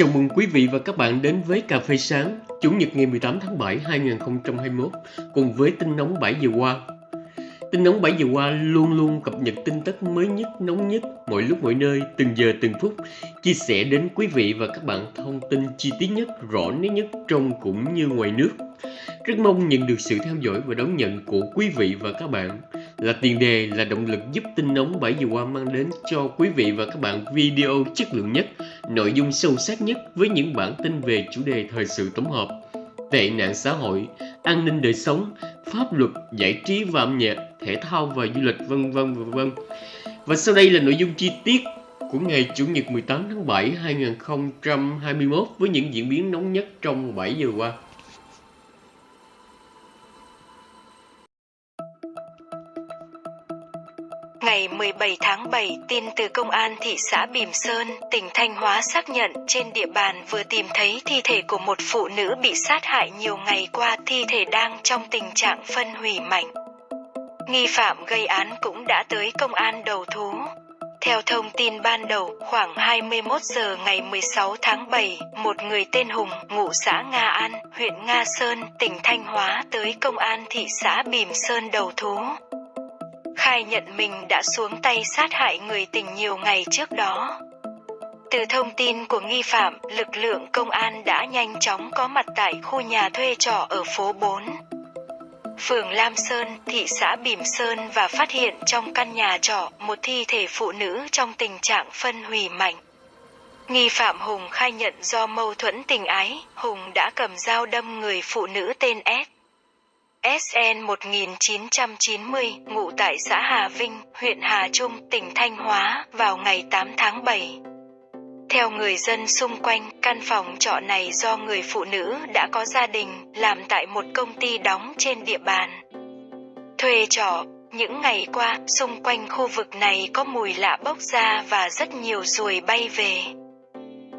Chào mừng quý vị và các bạn đến với Cà phê sáng, Chủ nhật ngày 18 tháng 7 2021 cùng với tin nóng 7 giờ qua. Tin nóng 7 giờ qua luôn luôn cập nhật tin tức mới nhất, nóng nhất, mọi lúc mọi nơi, từng giờ từng phút, chia sẻ đến quý vị và các bạn thông tin chi tiết nhất, rõ nét nhất trong cũng như ngoài nước. Rất mong nhận được sự theo dõi và đón nhận của quý vị và các bạn là tiền đề là động lực giúp tin nóng 7 giờ qua mang đến cho quý vị và các bạn video chất lượng nhất, nội dung sâu sắc nhất với những bản tin về chủ đề thời sự tổng hợp, tệ nạn xã hội, an ninh đời sống, pháp luật, giải trí và âm nhạc, thể thao và du lịch vân vân vân. Và sau đây là nội dung chi tiết của ngày Chủ nhật 18 tháng 7 2021 với những diễn biến nóng nhất trong 7 giờ qua. Ngày 17 tháng 7, tin từ Công an thị xã Bìm Sơn, tỉnh Thanh Hóa xác nhận trên địa bàn vừa tìm thấy thi thể của một phụ nữ bị sát hại nhiều ngày qua thi thể đang trong tình trạng phân hủy mạnh. Nghi phạm gây án cũng đã tới công an đầu thú. Theo thông tin ban đầu, khoảng 21 giờ ngày 16 tháng 7, một người tên Hùng, ngụ xã Nga An, huyện Nga Sơn, tỉnh Thanh Hóa tới công an thị xã Bìm Sơn đầu thú khai nhận mình đã xuống tay sát hại người tình nhiều ngày trước đó. Từ thông tin của nghi phạm, lực lượng công an đã nhanh chóng có mặt tại khu nhà thuê trọ ở phố 4. Phường Lam Sơn, thị xã Bỉm Sơn và phát hiện trong căn nhà trọ một thi thể phụ nữ trong tình trạng phân hủy mạnh. Nghi phạm Hùng khai nhận do mâu thuẫn tình ái, Hùng đã cầm dao đâm người phụ nữ tên S. SN 1990, ngụ tại xã Hà Vinh, huyện Hà Trung, tỉnh Thanh Hóa, vào ngày 8 tháng 7. Theo người dân xung quanh, căn phòng trọ này do người phụ nữ đã có gia đình, làm tại một công ty đóng trên địa bàn. Thuê trọ, những ngày qua, xung quanh khu vực này có mùi lạ bốc ra và rất nhiều ruồi bay về.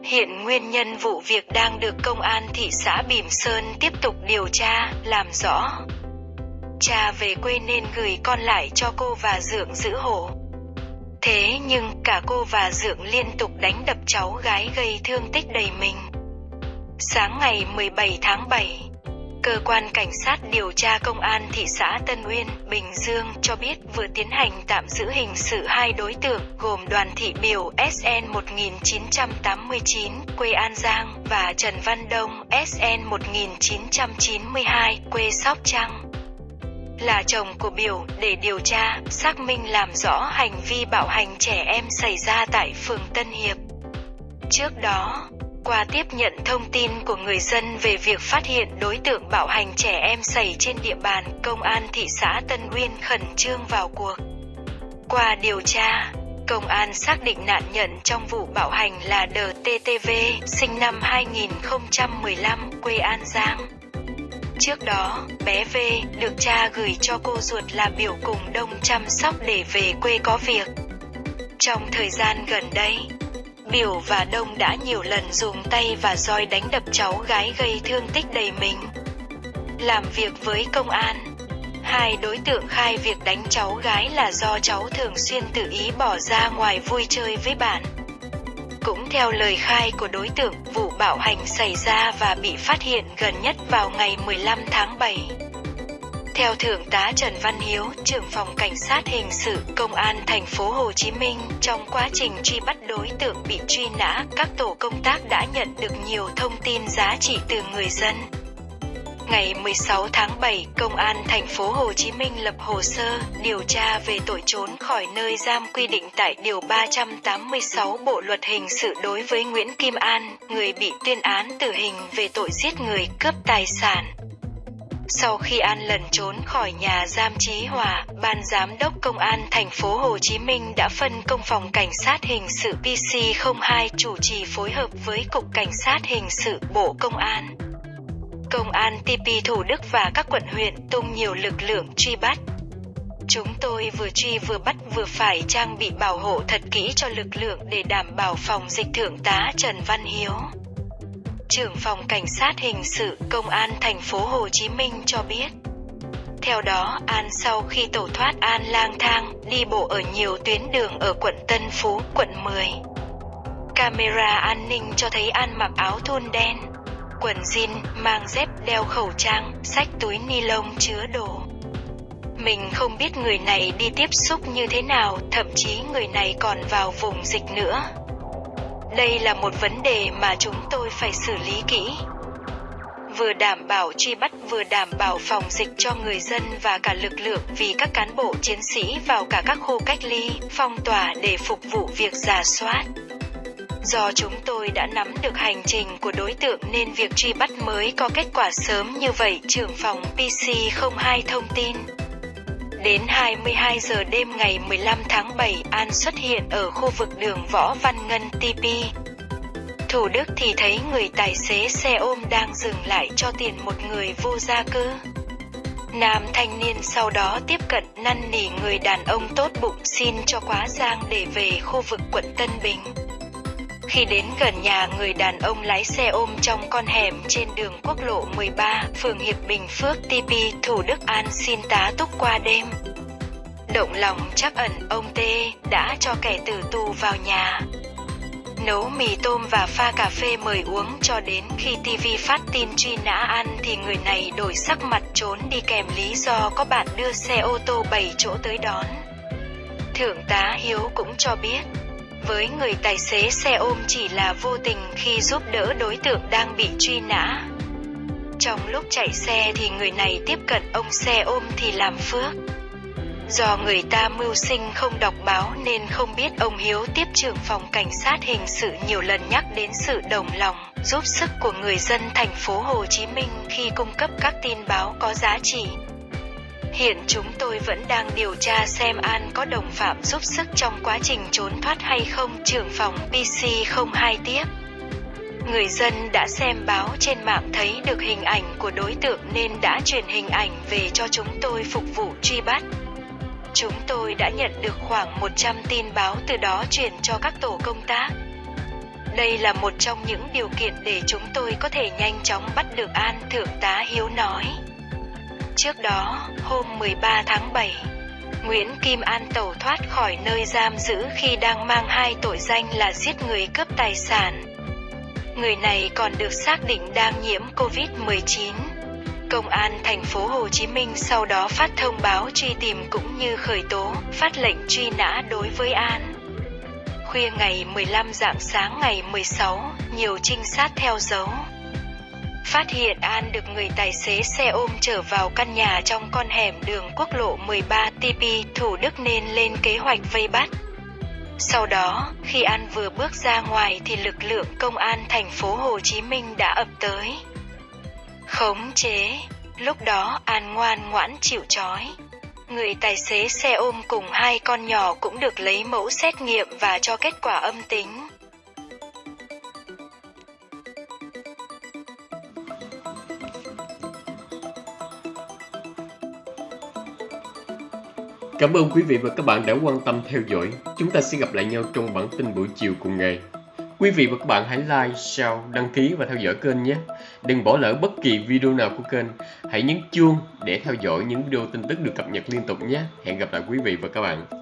Hiện nguyên nhân vụ việc đang được công an thị xã Bỉm Sơn tiếp tục điều tra, làm rõ. Cha về quê nên gửi con lại cho cô và Dượng giữ hộ. Thế nhưng cả cô và Dượng liên tục đánh đập cháu gái gây thương tích đầy mình. Sáng ngày 17 tháng 7, Cơ quan Cảnh sát điều tra Công an thị xã Tân Uyên, Bình Dương cho biết vừa tiến hành tạm giữ hình sự hai đối tượng gồm Đoàn Thị Biểu SN 1989, quê An Giang và Trần Văn Đông SN 1992, quê Sóc Trăng là chồng của Biểu để điều tra, xác minh làm rõ hành vi bạo hành trẻ em xảy ra tại phường Tân Hiệp. Trước đó, qua tiếp nhận thông tin của người dân về việc phát hiện đối tượng bạo hành trẻ em xảy trên địa bàn, công an thị xã Tân Uyên khẩn trương vào cuộc. Qua điều tra, công an xác định nạn nhân trong vụ bạo hành là DTTV, sinh năm 2015, quê An Giang. Trước đó, bé V được cha gửi cho cô ruột là biểu cùng đông chăm sóc để về quê có việc. Trong thời gian gần đây, Biểu và Đông đã nhiều lần dùng tay và roi đánh đập cháu gái gây thương tích đầy mình. Làm việc với công an, hai đối tượng khai việc đánh cháu gái là do cháu thường xuyên tự ý bỏ ra ngoài vui chơi với bạn. Cũng theo lời khai của đối tượng, vụ bạo hành xảy ra và bị phát hiện gần nhất vào ngày 15 tháng 7. Theo Thượng tá Trần Văn Hiếu, trưởng phòng cảnh sát hình sự công an thành phố Hồ Chí Minh, trong quá trình truy bắt đối tượng bị truy nã, các tổ công tác đã nhận được nhiều thông tin giá trị từ người dân. Ngày 16 tháng 7, Công an thành phố Hồ Chí Minh lập hồ sơ điều tra về tội trốn khỏi nơi giam quy định tại Điều 386 Bộ Luật Hình sự đối với Nguyễn Kim An, người bị tuyên án tử hình về tội giết người, cướp tài sản. Sau khi An lần trốn khỏi nhà giam Chí Hòa, Ban Giám đốc Công an thành phố Hồ Chí Minh đã phân công phòng cảnh sát hình sự PC02 chủ trì phối hợp với Cục Cảnh sát hình sự Bộ Công an. Công an TP Thủ Đức và các quận huyện tung nhiều lực lượng truy bắt. Chúng tôi vừa truy vừa bắt vừa phải trang bị bảo hộ thật kỹ cho lực lượng để đảm bảo phòng dịch thượng tá Trần Văn Hiếu trưởng phòng cảnh sát hình sự công an thành phố Hồ Chí Minh cho biết. Theo đó, An sau khi tẩu thoát An lang thang, đi bộ ở nhiều tuyến đường ở quận Tân Phú, quận 10. Camera an ninh cho thấy An mặc áo thun đen, quần jean, mang dép, đeo khẩu trang, sách túi ni lông chứa đồ. Mình không biết người này đi tiếp xúc như thế nào, thậm chí người này còn vào vùng dịch nữa. Đây là một vấn đề mà chúng tôi phải xử lý kỹ. Vừa đảm bảo truy bắt vừa đảm bảo phòng dịch cho người dân và cả lực lượng vì các cán bộ chiến sĩ vào cả các khu cách ly, phong tỏa để phục vụ việc giả soát. Do chúng tôi đã nắm được hành trình của đối tượng nên việc truy bắt mới có kết quả sớm như vậy, trưởng phòng PC02 thông tin. Đến 22 giờ đêm ngày 15 tháng 7, An xuất hiện ở khu vực đường Võ Văn Ngân TP. Thủ Đức thì thấy người tài xế xe ôm đang dừng lại cho tiền một người vô gia cư. Nam thanh niên sau đó tiếp cận năn nỉ người đàn ông tốt bụng xin cho quá giang để về khu vực quận Tân Bình. Khi đến gần nhà người đàn ông lái xe ôm trong con hẻm trên đường quốc lộ 13, phường Hiệp Bình Phước, TP, Thủ Đức An xin tá túc qua đêm. Động lòng chắc ẩn ông T đã cho kẻ tử tù vào nhà. Nấu mì tôm và pha cà phê mời uống cho đến khi TV phát tin truy nã An thì người này đổi sắc mặt trốn đi kèm lý do có bạn đưa xe ô tô 7 chỗ tới đón. Thượng tá Hiếu cũng cho biết, với người tài xế xe ôm chỉ là vô tình khi giúp đỡ đối tượng đang bị truy nã. Trong lúc chạy xe thì người này tiếp cận ông xe ôm thì làm phước. Do người ta mưu sinh không đọc báo nên không biết ông Hiếu tiếp trưởng phòng cảnh sát hình sự nhiều lần nhắc đến sự đồng lòng, giúp sức của người dân thành phố Hồ Chí Minh khi cung cấp các tin báo có giá trị. Hiện chúng tôi vẫn đang điều tra xem An có đồng phạm giúp sức trong quá trình trốn thoát hay không, trưởng phòng PC02 tiếp. Người dân đã xem báo trên mạng thấy được hình ảnh của đối tượng nên đã truyền hình ảnh về cho chúng tôi phục vụ truy bắt. Chúng tôi đã nhận được khoảng 100 tin báo từ đó chuyển cho các tổ công tác. Đây là một trong những điều kiện để chúng tôi có thể nhanh chóng bắt được An, Thượng tá Hiếu nói. Trước đó, hôm 13 tháng 7, Nguyễn Kim An tẩu thoát khỏi nơi giam giữ khi đang mang hai tội danh là giết người cướp tài sản. Người này còn được xác định đang nhiễm COVID-19. Công an thành phố Hồ Chí Minh sau đó phát thông báo truy tìm cũng như khởi tố, phát lệnh truy nã đối với An. Khuya ngày 15 dạng sáng ngày 16, nhiều trinh sát theo dấu. Phát hiện An được người tài xế xe ôm trở vào căn nhà trong con hẻm đường quốc lộ 13 TP Thủ Đức nên lên kế hoạch vây bắt. Sau đó, khi An vừa bước ra ngoài thì lực lượng công an thành phố Hồ Chí Minh đã ập tới. Khống chế, lúc đó An ngoan ngoãn chịu trói. Người tài xế xe ôm cùng hai con nhỏ cũng được lấy mẫu xét nghiệm và cho kết quả âm tính. Cảm ơn quý vị và các bạn đã quan tâm theo dõi. Chúng ta sẽ gặp lại nhau trong bản tin buổi chiều cùng ngày. Quý vị và các bạn hãy like, share, đăng ký và theo dõi kênh nhé. Đừng bỏ lỡ bất kỳ video nào của kênh. Hãy nhấn chuông để theo dõi những video tin tức được cập nhật liên tục nhé. Hẹn gặp lại quý vị và các bạn.